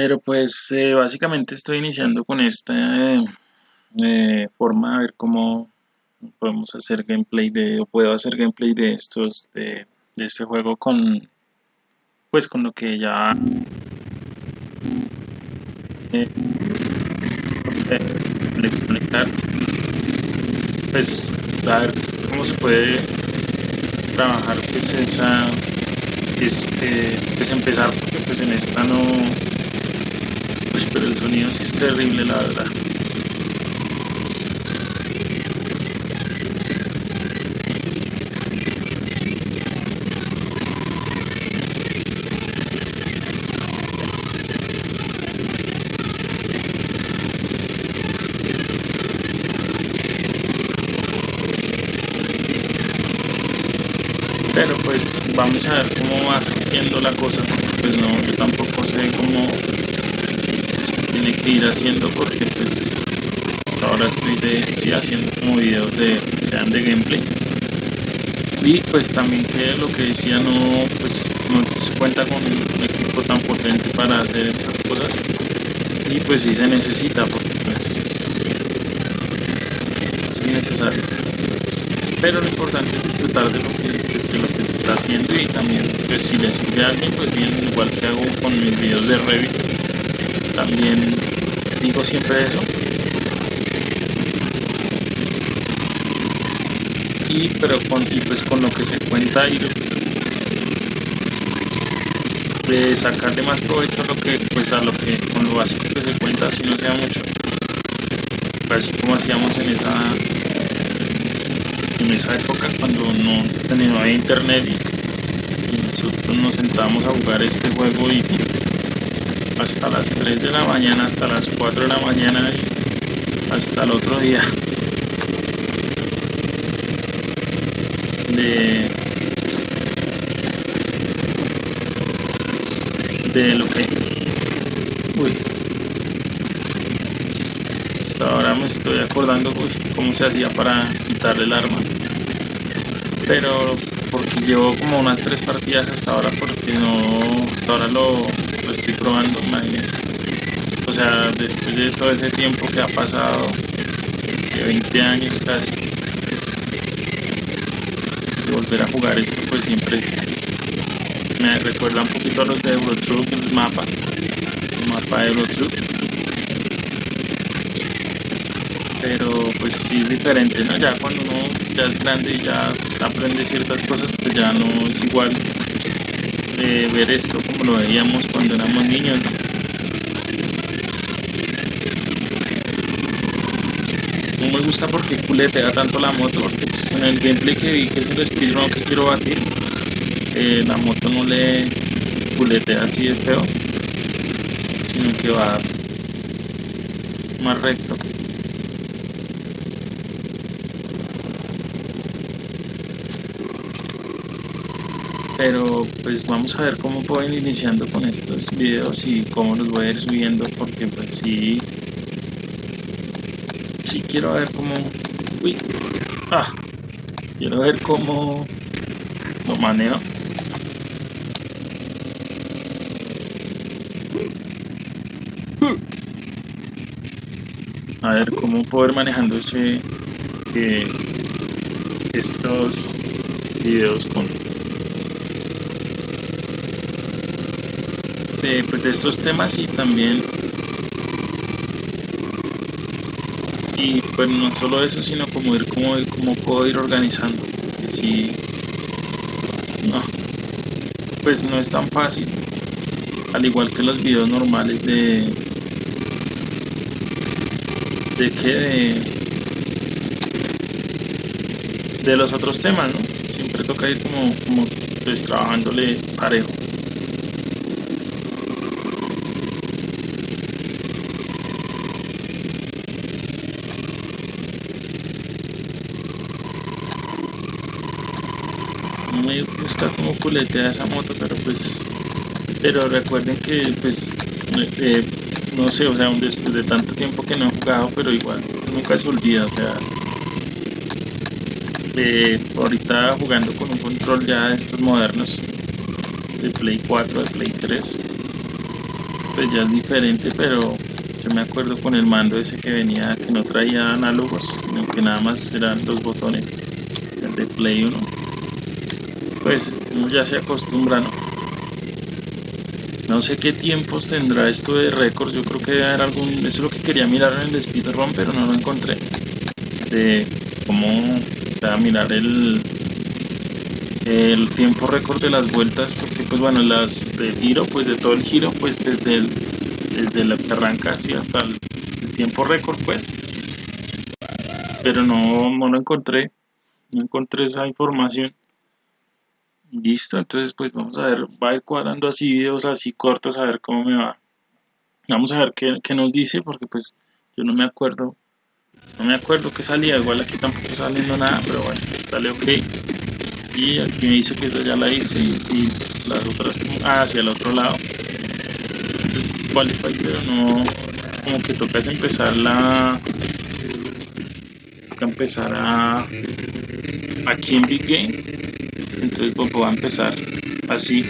Pero pues eh, básicamente estoy iniciando con esta eh, eh, forma a ver cómo podemos hacer gameplay de, o puedo hacer gameplay de estos, de, de este juego con, pues con lo que ya pues a ver cómo se puede trabajar pues esa, es, pues empezar porque pues en esta no, pues pero el sonido sí es terrible la verdad. pero pues vamos a ver cómo va surgiendo la cosa pues no yo tampoco sé cómo tiene que ir haciendo porque pues hasta ahora estoy de, sí, haciendo como videos de sean de gameplay. Y pues también que lo que decía no pues no cuenta con un equipo tan potente para hacer estas cosas. Y pues sí se necesita porque pues es necesario. Pero lo importante es disfrutar de lo que, pues, lo que se está haciendo y también pues si le sirve a alguien pues bien igual que hago con mis videos de Revit también digo siempre eso. Y pero con y pues con lo que se cuenta ir de sacarle más provecho a lo que pues a lo que con lo básico que se cuenta si no sea mucho. Así como hacíamos en esa en esa época cuando no tenía internet y, y, nosotros nos sentábamos a jugar este juego y hasta las 3 de la mañana, hasta las 4 de la mañana y hasta el otro día. De, de lo que uy hasta ahora me estoy acordando cómo se hacía para quitarle el arma pero porque llevo como unas tres partidas hasta ahora porque no hasta ahora lo, estoy probando imagínense. O sea después de todo ese tiempo que ha pasado de 20 años casi de volver a jugar esto pues siempre me recuerda un poquito a los de Eurotruck el mapa el mapa de Eurotruck pero pues sí es diferente, ¿no? Ya cuando uno ya es grande y ya aprende ciertas cosas, pues ya no es igual eh, ver esto como lo veíamos cuando éramos niños, ¿no? No me gusta porque culetea tanto la moto, porque pues en el gameplay que vi que es el speedrun que quiero batir, eh, la moto no le culetea así de feo, sino que va más recto. Pero pues vamos a ver cómo pueden ir iniciando con estos videos y cómo los voy a ir subiendo porque pues sí. Sí quiero ver cómo uy ah quiero ver cómo lo manejo. A ver cómo poder manejando ese eh, estos videos con de, pues, de estos temas y también y pues no solo eso sino como ir como, puedo ir organizando. Si no. Pues no es tan fácil al igual que los videos normales de de que de, de los otros temas no siempre toca ir como como pues trabajándole parejo me gusta como culetea esa moto, pero pues, pero recuerden que pues, eh, no sé, o sea, después de tanto tiempo que no he jugado, pero igual, nunca se olvida, o sea, eh, ahorita jugando con un control ya de estos modernos, de Play 4, de Play 3, pues ya es diferente, pero yo me acuerdo con el mando ese que venía, que no traía análogos, sino que nada más eran los botones, el de Play 1. Pues uno ya se acostumbra, ¿no? No sé qué tiempos tendrá esto de récords, yo creo que debe haber algún, eso es lo que quería mirar en el speedrun, pero no lo encontré. De cómo mirar el, el tiempo récord de las vueltas, porque pues bueno, las de giro, pues de todo el giro, pues desde el, desde la que arranca así hasta el, tiempo récord, pues. Pero no, no lo encontré, no encontré esa información. Listo, entonces pues vamos a ver, va a ir cuadrando así videos así cortos a ver cómo me va. Vamos a ver qué, qué nos dice, porque pues yo no me acuerdo no me acuerdo que salía, igual aquí tampoco saliendo nada, pero bueno, dale ok. Y aquí me dice que ya la hice y, las otras ah, hacia el otro lado. Entonces qualify, pero no, como que toca empezar la toca empezar a aquí en Big Game entonces pues voy a empezar así